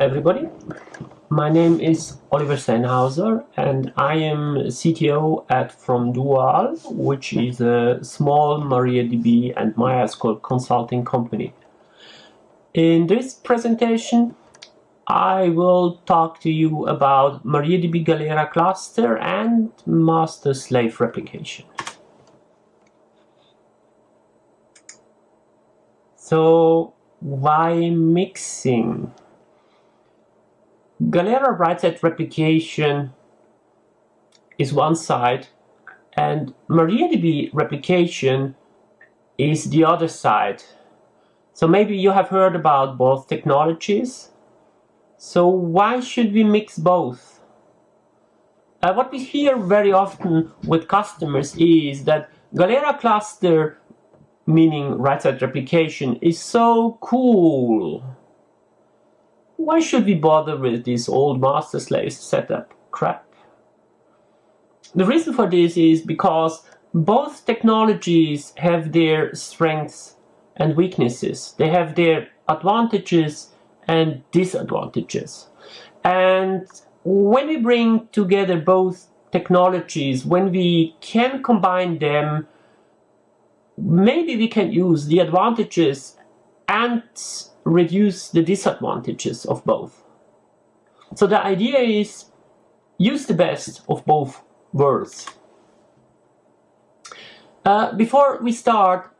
Everybody. My name is Oliver Sennhauser and I am CTO at FromDual, which is a small MariaDB and MySQL consulting company. In this presentation, I will talk to you about MariaDB Galera cluster and master-slave replication. So why mixing? Galera write-set replication is one side and MariaDB replication is the other side. So maybe you have heard about both technologies. So why should we mix both? Uh, what we hear very often with customers is that Galera cluster, meaning write-set replication, is so cool why should we bother with this old master slave setup crap? The reason for this is because both technologies have their strengths and weaknesses. They have their advantages and disadvantages. And when we bring together both technologies, when we can combine them, maybe we can use the advantages and reduce the disadvantages of both. So the idea is use the best of both worlds. Uh, before we start,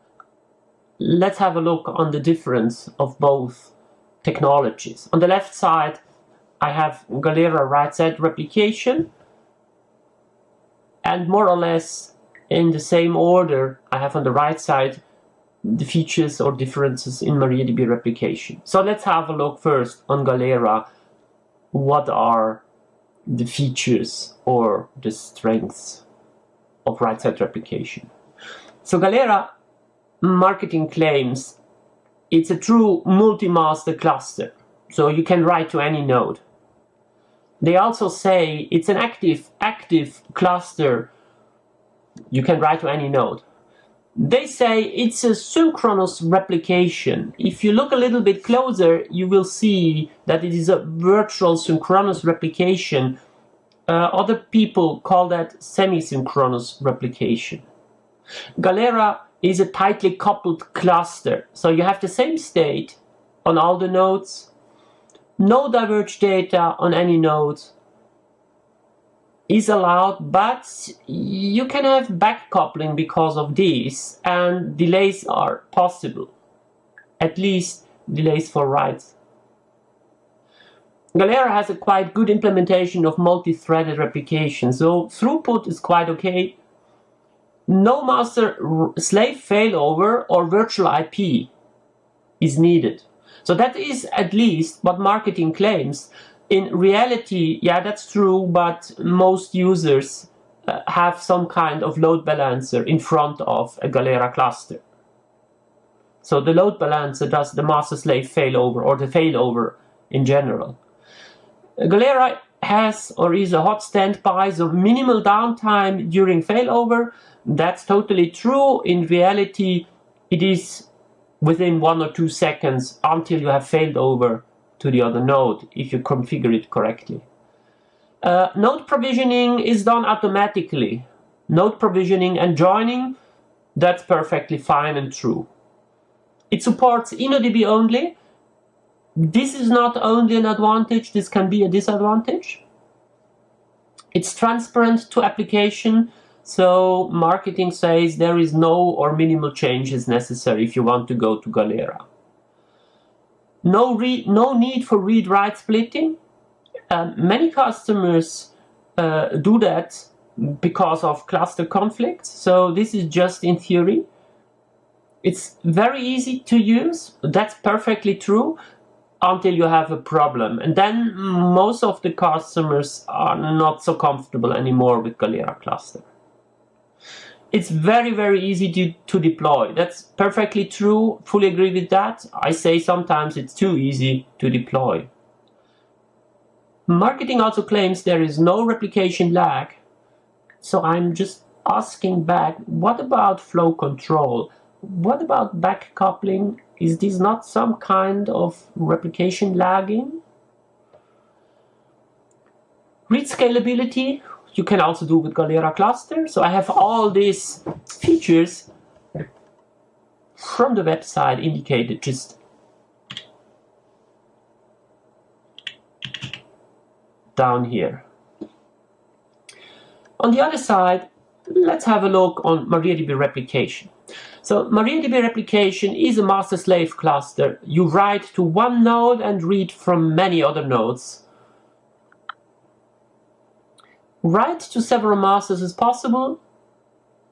let's have a look on the difference of both technologies. On the left side, I have Galera write-set replication, and more or less in the same order, I have on the right side the features or differences in MariaDB replication. So let's have a look first on Galera. What are the features or the strengths of write-set replication? So Galera marketing claims it's a true multi-master cluster. So you can write to any node. They also say it's an active, active cluster. You can write to any node. They say it's a synchronous replication. If you look a little bit closer, you will see that it is a virtual synchronous replication. Uh, other people call that semi-synchronous replication. Galera is a tightly coupled cluster. So you have the same state on all the nodes, no diverged data on any nodes, is allowed, but you can have back coupling because of this, and delays are possible. At least delays for writes. Galera has a quite good implementation of multi-threaded replication, so throughput is quite okay. No master slave failover or virtual IP is needed. So that is at least what marketing claims in reality, yeah, that's true, but most users uh, have some kind of load balancer in front of a Galera cluster. So the load balancer does the master slave failover or the failover in general. Galera has or is a hot standby, so minimal downtime during failover. That's totally true. In reality, it is within one or two seconds until you have failed over to the other node if you configure it correctly. Uh, node provisioning is done automatically. Node provisioning and joining, that's perfectly fine and true. It supports InnoDB only. This is not only an advantage, this can be a disadvantage. It's transparent to application, so marketing says there is no or minimal changes necessary if you want to go to Galera. No, read, no need for read-write splitting. Um, many customers uh, do that because of cluster conflicts. So this is just in theory. It's very easy to use. That's perfectly true until you have a problem. And then most of the customers are not so comfortable anymore with Galera cluster. It's very, very easy to, to deploy. That's perfectly true. Fully agree with that. I say sometimes it's too easy to deploy. Marketing also claims there is no replication lag. So I'm just asking back, what about flow control? What about back coupling? Is this not some kind of replication lagging? Read scalability, you can also do with Galera cluster. So I have all these features from the website indicated just down here. On the other side, let's have a look on MariaDB replication. So MariaDB replication is a master-slave cluster. You write to one node and read from many other nodes. Write to several masters is possible,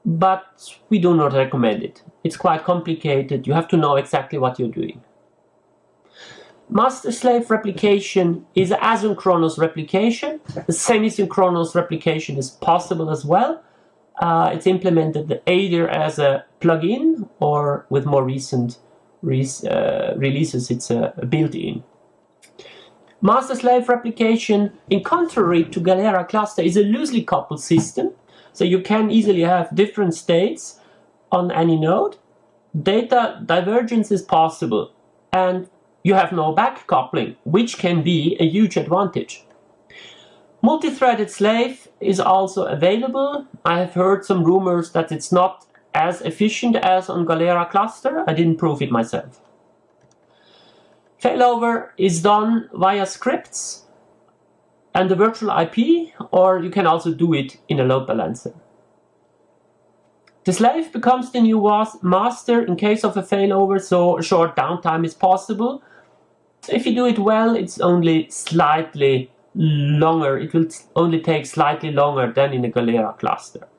but we do not recommend it. It's quite complicated. You have to know exactly what you're doing. Master-slave replication is asynchronous replication. The semi-synchronous replication is possible as well. Uh, it's implemented either as a plugin or with more recent re uh, releases, it's a, built-in. Master-slave replication, in contrary to Galera cluster, is a loosely coupled system. So you can easily have different states on any node. Data divergence is possible. And you have no back coupling, which can be a huge advantage. Multi-threaded slave is also available. I have heard some rumors that it's not as efficient as on Galera cluster. I didn't prove it myself. Failover is done via scripts and the virtual IP, or you can also do it in a load balancer. The slave becomes the new master in case of a failover, so a short downtime is possible. If you do it well, it's only slightly longer. It will only take slightly longer than in a Galera cluster.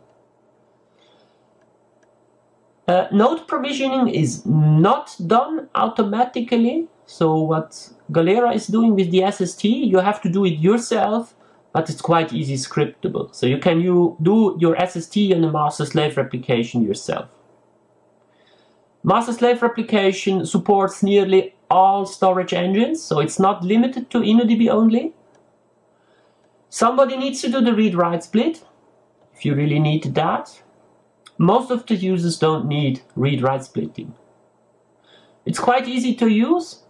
Uh, node provisioning is not done automatically. So what Galera is doing with the SST, you have to do it yourself, but it's quite easy scriptable. So you can you do your SST and the master-slave replication yourself. Master-slave replication supports nearly all storage engines, so it's not limited to InnoDB only. Somebody needs to do the read-write split, if you really need that. Most of the users don't need read-write splitting. It's quite easy to use,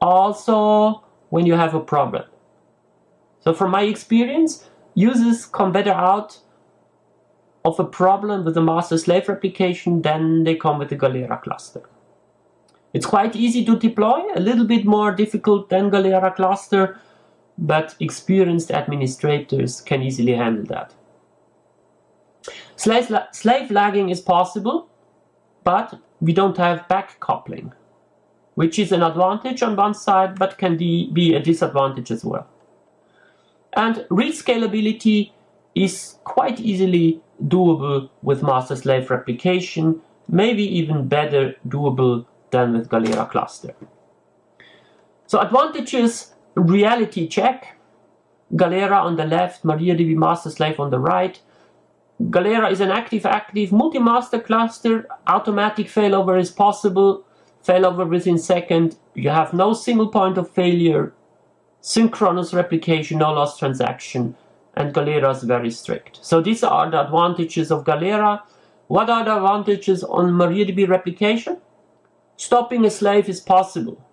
also when you have a problem. So from my experience, users come better out of a problem with the master-slave replication than they come with the Galera cluster. It's quite easy to deploy, a little bit more difficult than Galera cluster, but experienced administrators can easily handle that. Slave, slave lagging is possible, but we don't have back coupling, which is an advantage on one side, but can be a disadvantage as well. And read scalability is quite easily doable with master-slave replication, maybe even better doable than with Galera cluster. So advantages, reality check, Galera on the left, MariaDB master slave on the right. Galera is an active-active multi-master cluster, automatic failover is possible, failover within second, you have no single point of failure, synchronous replication, no lost transaction, and Galera is very strict. So these are the advantages of Galera. What are the advantages on MariaDB replication? Stopping a slave is possible.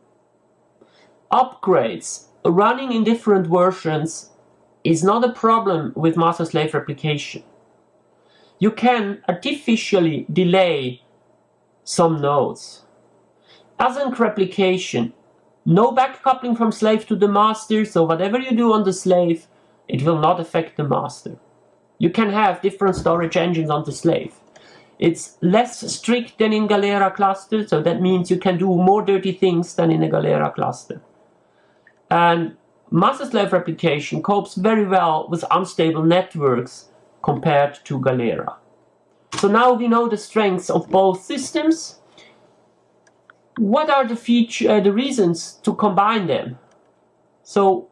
Upgrades, running in different versions is not a problem with master-slave replication. You can artificially delay some nodes. Async replication, no backcoupling from slave to the master, so whatever you do on the slave, it will not affect the master. You can have different storage engines on the slave. It's less strict than in Galera cluster, so that means you can do more dirty things than in a Galera cluster. And master-slave replication copes very well with unstable networks compared to Galera. So now we know the strengths of both systems. What are the feature, uh, the reasons to combine them? So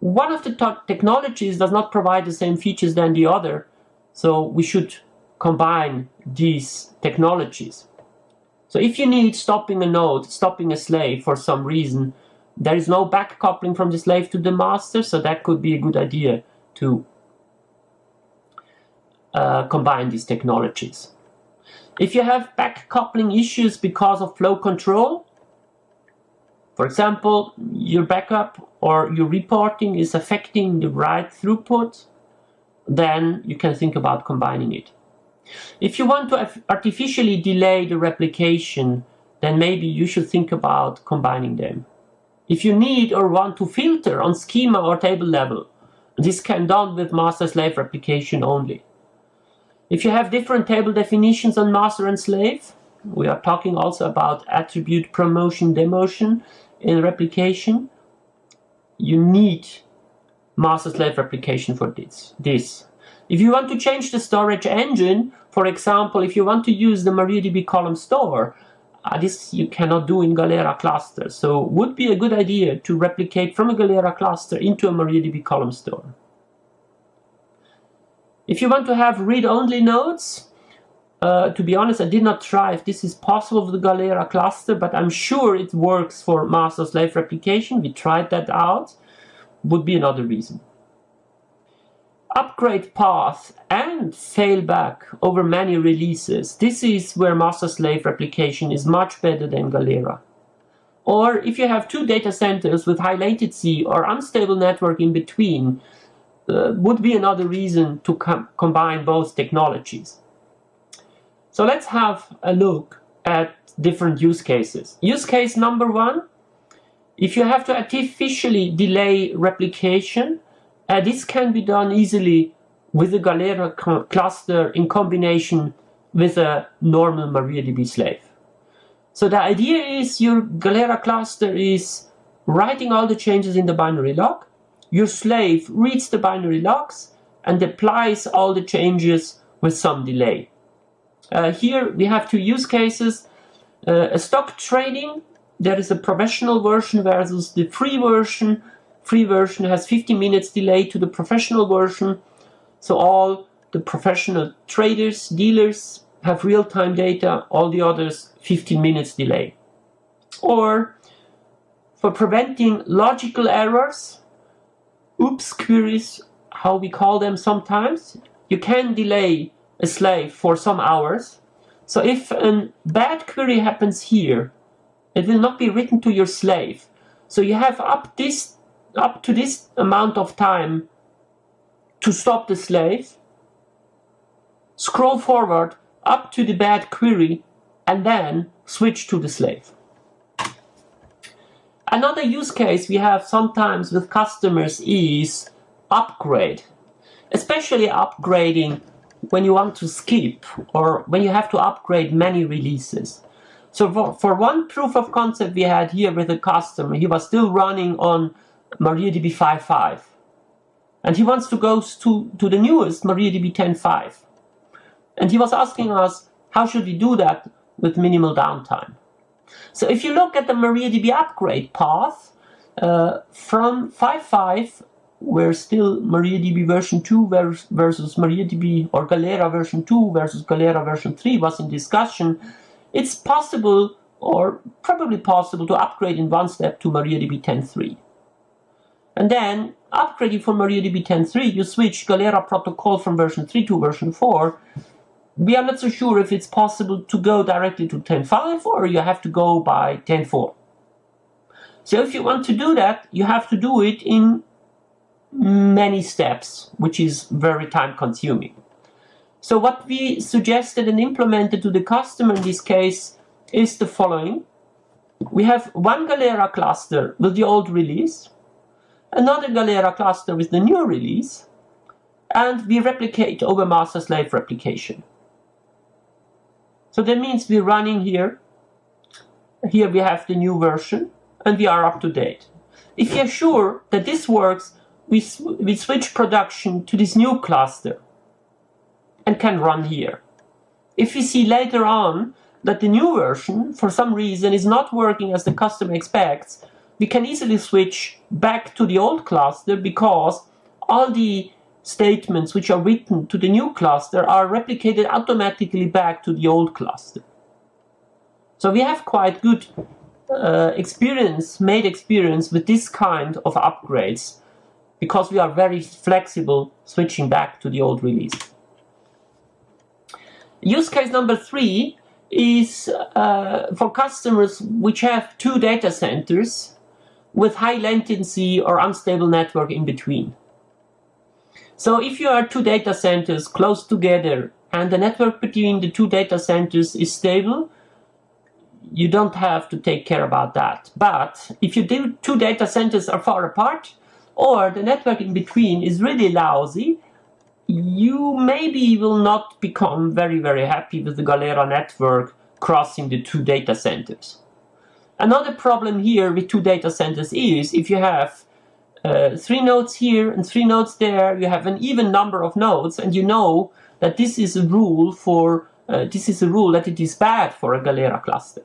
one of the technologies does not provide the same features than the other, so we should combine these technologies. So if you need stopping a node, stopping a slave for some reason, there is no back coupling from the slave to the master, so that could be a good idea to uh, combine these technologies. If you have back coupling issues because of flow control, For example, your backup or your reporting is affecting the write throughput, then you can think about combining it. If you want to artificially delay the replication, then maybe you should think about combining them. If you need or want to filter on schema or table level, this can done with master-slave replication only. If you have different table definitions on master and slave, we are talking also about attribute promotion demotion in replication, you need master-slave replication for this. this. If you want to change the storage engine, for example, if you want to use the MariaDB column store, uh, this you cannot do in Galera cluster. So would be a good idea to replicate from a Galera cluster into a MariaDB column store. If you want to have read-only nodes, uh, to be honest, I did not try if this is possible with the Galera cluster, but I'm sure it works for master-slave replication. We tried that out. Would be another reason upgrade path and failback over many releases. This is where master-slave replication is much better than Galera. Or if you have two data centers with high latency or unstable network in between, uh, would be another reason to com combine both technologies. So let's have a look at different use cases. Use case number one, if you have to artificially delay replication, uh, this can be done easily with a Galera cluster in combination with a normal MariaDB slave. So the idea is your Galera cluster is writing all the changes in the binary log. Your slave reads the binary logs and applies all the changes with some delay. Uh, here we have two use cases. Uh, a stock trading, there is a professional version versus the free version free version has 15 minutes delay to the professional version. So all the professional traders, dealers have real-time data, all the others 15 minutes delay. Or for preventing logical errors, oops queries, how we call them sometimes, you can delay a slave for some hours. So if a bad query happens here, it will not be written to your slave. So you have up this up to this amount of time to stop the slave, scroll forward up to the bad query, and then switch to the slave. Another use case we have sometimes with customers is upgrade, especially upgrading when you want to skip or when you have to upgrade many releases. So for, for one proof of concept we had here with a customer, he was still running on MariaDB 5.5. And he wants to go to, to the newest MariaDB 10.5. And he was asking us, how should we do that with minimal downtime? So if you look at the MariaDB upgrade path, uh, from 5.5, where still MariaDB version 2 versus MariaDB or Galera version 2 versus Galera version 3 was in discussion, it's possible or probably possible to upgrade in one step to MariaDB 10.3. And then upgrading from MariaDB 10.3, you switch Galera protocol from version 3 to version 4. We are not so sure if it's possible to go directly to 10.5 or you have to go by 10.4. So if you want to do that, you have to do it in many steps, which is very time consuming. So what we suggested and implemented to the customer in this case is the following. We have one Galera cluster with the old release, another Galera cluster with the new release, and we replicate over master-slave replication. So that means we're running here. Here we have the new version, and we are up to date. If you're sure that this works, we, we switch production to this new cluster and can run here. If we see later on that the new version, for some reason, is not working as the customer expects, we can easily switch back to the old cluster because all the statements which are written to the new cluster are replicated automatically back to the old cluster. So we have quite good uh, experience, made experience with this kind of upgrades because we are very flexible switching back to the old release. Use case number three is uh, for customers which have two data centers with high latency or unstable network in between. So if you are two data centers close together and the network between the two data centers is stable, you don't have to take care about that. But if you do two data centers are far apart, or the network in between is really lousy, you maybe will not become very, very happy with the Galera network crossing the two data centers. Another problem here with two data centers is if you have uh, three nodes here and three nodes there, you have an even number of nodes and you know that this is a rule for uh, this is a rule that it is bad for a Galera cluster.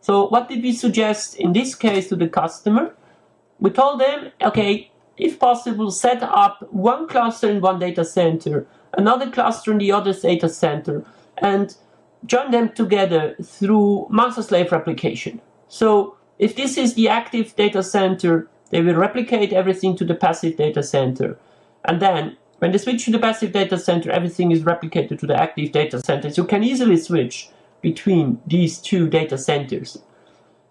So what did we suggest in this case to the customer? We told them, okay, if possible, set up one cluster in one data center, another cluster in the other data center, and join them together through master-slave replication. So if this is the active data center, they will replicate everything to the passive data center. And then when they switch to the passive data center, everything is replicated to the active data center. So you can easily switch between these two data centers.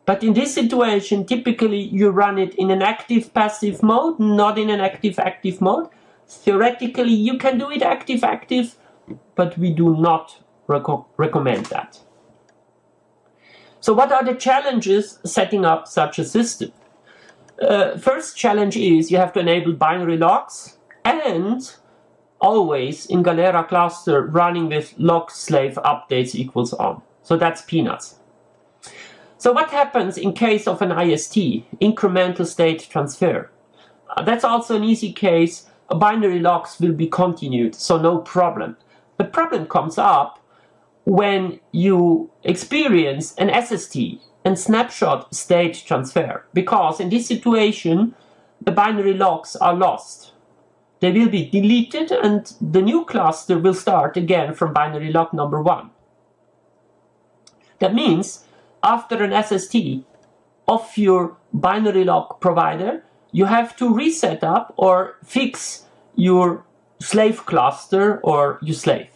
But in this situation, typically you run it in an active-passive mode, not in an active-active mode. Theoretically, you can do it active-active, but we do not recommend that. So what are the challenges setting up such a system? Uh, first challenge is you have to enable binary logs and always in Galera cluster running with log slave updates equals on. So that's peanuts. So what happens in case of an IST, incremental state transfer? Uh, that's also an easy case. Binary logs will be continued, so no problem. The problem comes up when you experience an SST and snapshot state transfer, because in this situation, the binary logs are lost. They will be deleted and the new cluster will start again from binary log number one. That means after an SST of your binary log provider, you have to reset up or fix your slave cluster or your slave.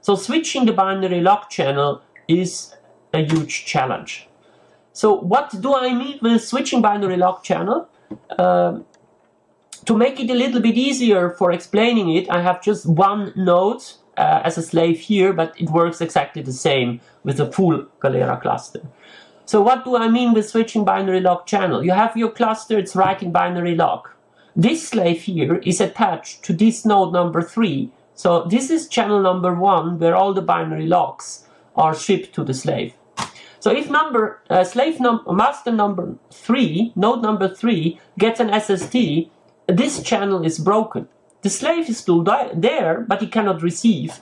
So switching the binary log channel is a huge challenge. So what do I mean with switching binary log channel? Uh, to make it a little bit easier for explaining it, I have just one node uh, as a slave here, but it works exactly the same with a full Galera cluster. So what do I mean with switching binary log channel? You have your cluster, it's writing binary log. This slave here is attached to this node number 3. So this is channel number 1 where all the binary logs are shipped to the slave. So if number uh, slave number master number 3, node number 3 gets an SST, this channel is broken. The slave is still there, but he cannot receive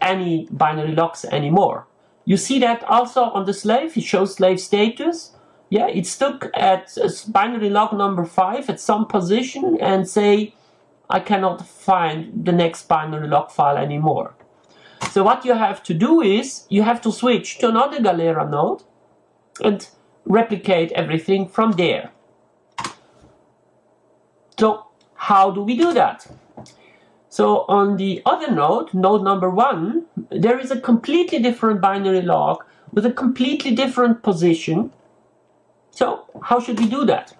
any binary logs anymore. You see that also on the slave, it shows slave status. Yeah, it's stuck at binary log number 5 at some position and say, I cannot find the next binary log file anymore. So what you have to do is, you have to switch to another Galera node and replicate everything from there. So how do we do that? So on the other node, node number one, there is a completely different binary log with a completely different position. So how should we do that?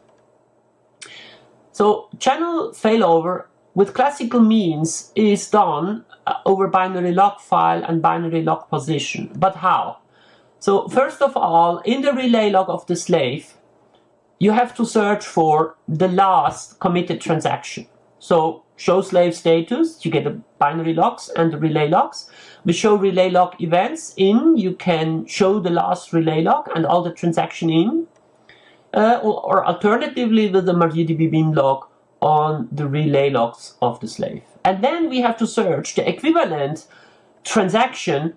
So channel failover with classical means is done uh, over binary log file and binary log position. But how? So first of all, in the relay log of the slave, you have to search for the last committed transaction. So show slave status, you get the binary logs and the relay logs. We show relay log events in, you can show the last relay log and all the transaction in. Uh, or, or, alternatively with the MariaDB bin log on the relay logs of the slave. And then we have to search the equivalent transaction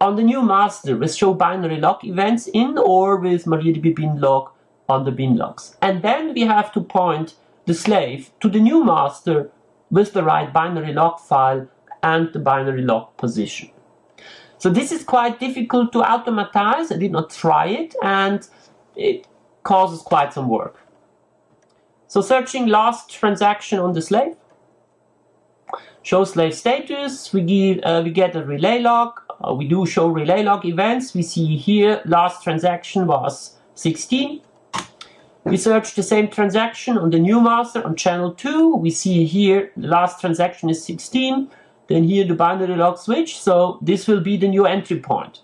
on the new master with show binary log events in or with MariaDB bin log on the bin logs. And then we have to point the slave to the new master with the right binary log file and the binary log position. So this is quite difficult to automatize. I did not try it and it causes quite some work. So searching last transaction on the slave. Show slave status, we, give, uh, we get a relay log uh, we do show relay log events. We see here last transaction was 16. We search the same transaction on the new master on channel 2. We see here the last transaction is 16. Then here the binary log switch. So this will be the new entry point.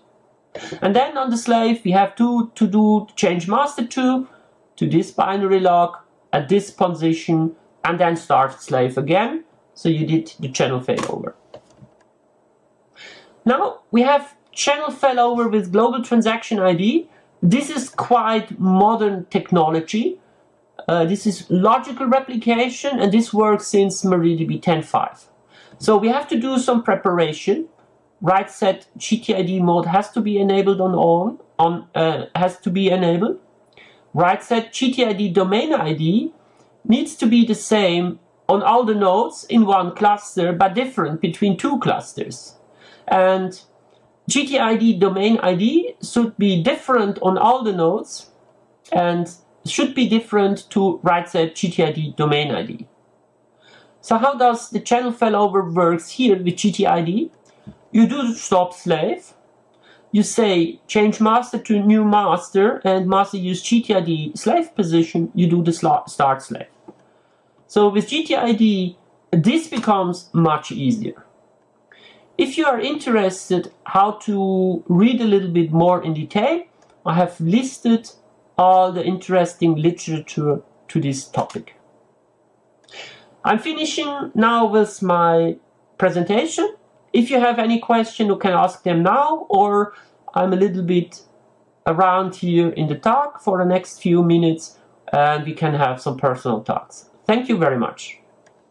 And then on the slave, we have to, to do change master to, to this binary log at this position and then start slave again. So you did the channel failover. Now we have channel failover with global transaction ID. This is quite modern technology. Uh, this is logical replication and this works since MariaDB 10.5. So we have to do some preparation. Write set GTID mode has to be enabled on on, on uh, has to be enabled. Write set GTID domain ID needs to be the same on all the nodes in one cluster but different between two clusters. And GTID domain ID should be different on all the nodes and should be different to write set GTID domain ID. So how does the channel failover works here with GTID? You do stop slave, you say change master to new master and master use GTID slave position, you do the start slave. So with GTID, this becomes much easier. If you are interested how to read a little bit more in detail, I have listed all the interesting literature to this topic. I'm finishing now with my presentation. If you have any question, you can ask them now, or I'm a little bit around here in the talk for the next few minutes and we can have some personal talks. Thank you very much.